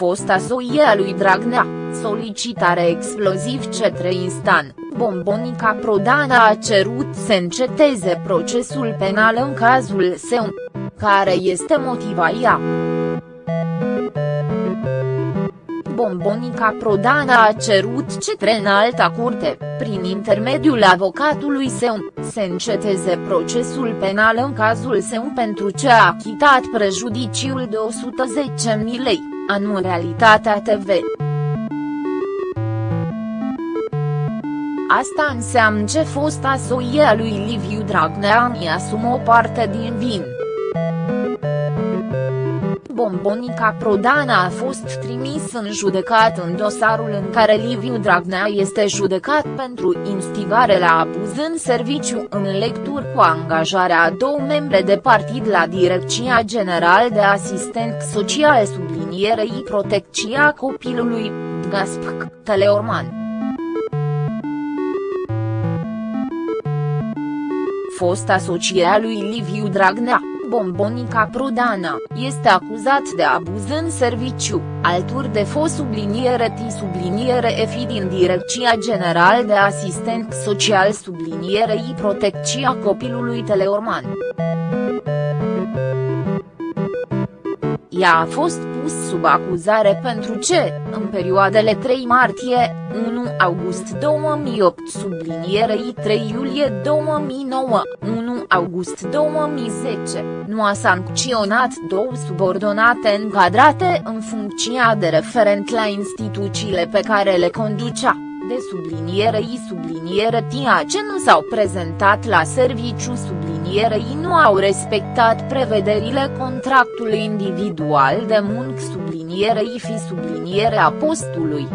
fosta soie a lui Dragnea, solicitare exploziv cetre instan, Bombonica Prodana a cerut să înceteze procesul penal în cazul său. Care este motiva ea? Bombonica Prodana a cerut cetre în alta curte, prin intermediul avocatului său, să înceteze procesul penal în cazul său pentru ce a achitat prejudiciul de 110.000 lei, anu Realitatea TV. Asta înseamnă ce fosta soie a lui Liviu Dragnea îi asumă o parte din vin. Bombonica Prodana a fost trimis în judecat în dosarul în care Liviu Dragnea este judecat pentru instigare la abuz în serviciu în lecturi cu angajarea a două membre de partid la Direcția General de Asistent Social sublinierei Protecția Copilului, Gaspc, Teleorman. Fosta soție a lui Liviu Dragnea. Bombonica Prodana, este acuzat de abuz în serviciu, alturi de fost subliniere T subliniere EFI din Direcția General de Asistent Social sublinierei Protecția Copilului Teleorman. Ea a fost pus sub acuzare pentru ce, în perioadele 3 martie, 1 august 2008 sublinierei 3 iulie 2009, 1 august 2010, nu a sancționat două subordonate încadrate în funcția de referent la instituțiile pe care le conducea de sublinierei subliniere tia ce nu s-au prezentat la serviciu sublinierei nu au respectat prevederile contractului individual de muncă sublinierei fi subliniere a postului.